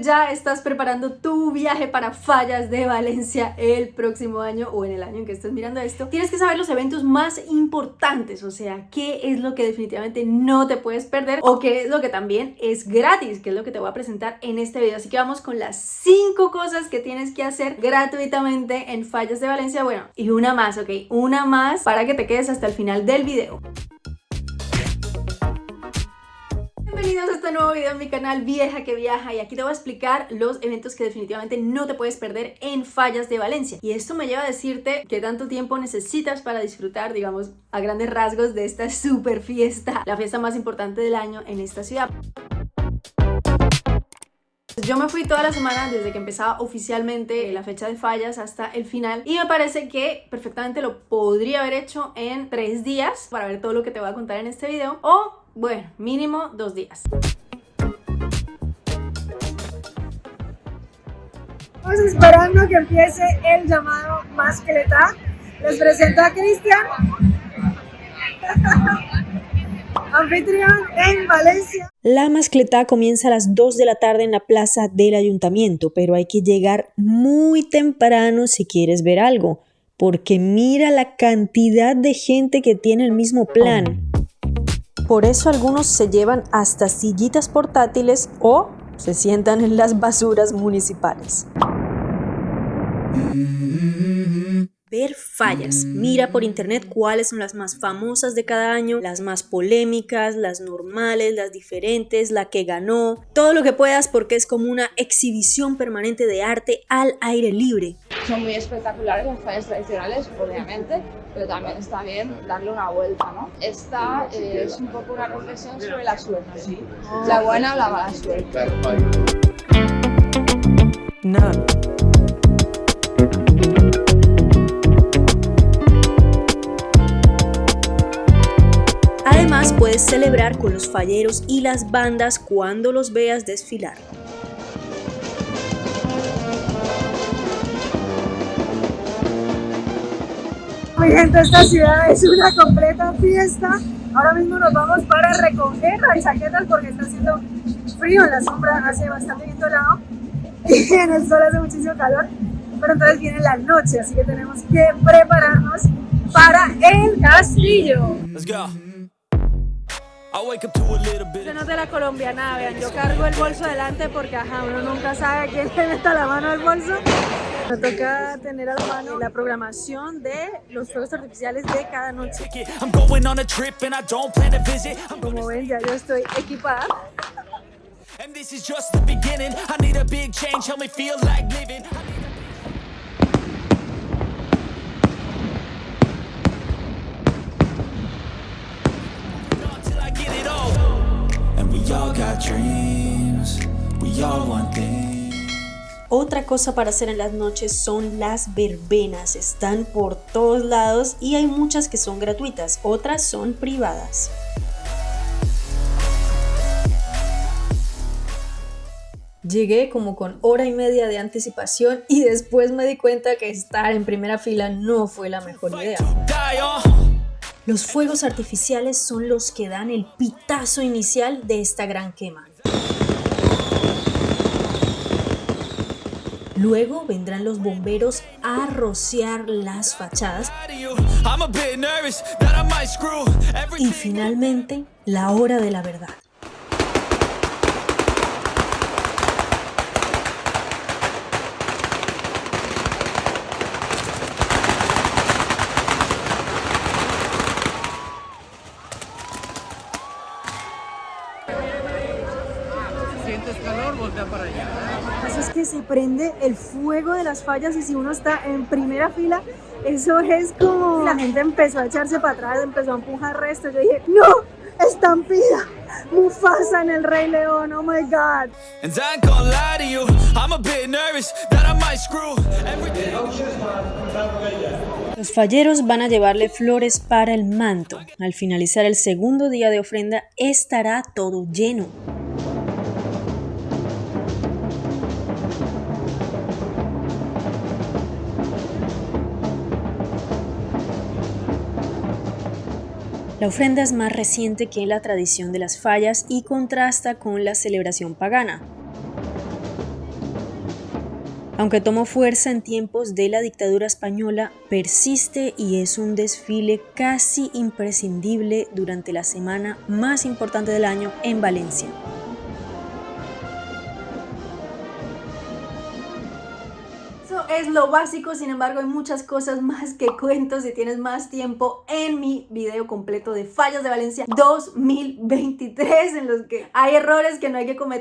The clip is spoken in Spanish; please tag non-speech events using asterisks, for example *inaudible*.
ya estás preparando tu viaje para Fallas de Valencia el próximo año o en el año en que estés mirando esto, tienes que saber los eventos más importantes, o sea, qué es lo que definitivamente no te puedes perder o qué es lo que también es gratis, que es lo que te voy a presentar en este video. Así que vamos con las 5 cosas que tienes que hacer gratuitamente en Fallas de Valencia. Bueno, y una más, ¿ok? Una más para que te quedes hasta el final del video. Bienvenidos a este nuevo video en mi canal Vieja que Viaja y aquí te voy a explicar los eventos que definitivamente no te puedes perder en Fallas de Valencia y esto me lleva a decirte qué tanto tiempo necesitas para disfrutar, digamos, a grandes rasgos de esta *laughs* super fiesta, la fiesta más importante del año en esta ciudad. Yo me fui toda la semana desde que empezaba oficialmente la fecha de fallas hasta el final y me parece que perfectamente lo podría haber hecho en tres días para ver todo lo que te voy a contar en este video o bueno, mínimo dos días. Estamos esperando que empiece el llamado Mascleta. Les presento a Cristian, *laughs* anfitrión en Valencia. La mascleta comienza a las 2 de la tarde en la plaza del ayuntamiento, pero hay que llegar muy temprano si quieres ver algo, porque mira la cantidad de gente que tiene el mismo plan. Por eso algunos se llevan hasta sillitas portátiles o se sientan en las basuras municipales. Ver fallas. Mira por internet cuáles son las más famosas de cada año, las más polémicas, las normales, las diferentes, la que ganó, todo lo que puedas porque es como una exhibición permanente de arte al aire libre. Son muy espectaculares las fallas tradicionales, obviamente, pero también está bien darle una vuelta, ¿no? Esta eh, es un poco una reflexión sobre la suerte, ¿sí? la buena o la mala suerte. No. Puedes celebrar con los falleros y las bandas cuando los veas desfilar. Mi gente, esta ciudad es una completa fiesta. Ahora mismo nos vamos para recoger las chaquetas porque está haciendo frío en la sombra, hace bastante viento helado y *laughs* en el sol hace muchísimo calor. Pero entonces viene la noche, así que tenemos que prepararnos para el castillo. Yo no de la colombiana, vean, yo cargo el bolso delante porque ajá, uno nunca sabe quién le mete la mano al bolso. Me toca tener a la mano la programación de los fuegos artificiales de cada noche. Como ven, ya yo estoy equipada. Otra cosa para hacer en las noches son las verbenas. Están por todos lados y hay muchas que son gratuitas, otras son privadas. Llegué como con hora y media de anticipación y después me di cuenta que estar en primera fila no fue la mejor idea. Los fuegos artificiales son los que dan el pitazo inicial de esta gran quema. Luego vendrán los bomberos a rociar las fachadas. Y finalmente, la hora de la verdad. Calor, voltea para allá. Eso es que se prende el fuego de las fallas y si uno está en primera fila, eso es como... La gente empezó a echarse para atrás, empezó a empujar resto. Yo dije, ¡No! ¡Estampida! Mufasa en el Rey León, oh my god. Los falleros van a llevarle flores para el manto. Al finalizar el segundo día de ofrenda estará todo lleno. La ofrenda es más reciente que la tradición de las fallas y contrasta con la celebración pagana. Aunque tomó fuerza en tiempos de la dictadura española, persiste y es un desfile casi imprescindible durante la semana más importante del año en Valencia. Es lo básico, sin embargo hay muchas cosas más que cuento si tienes más tiempo en mi video completo de Fallas de Valencia 2023 en los que hay errores que no hay que cometer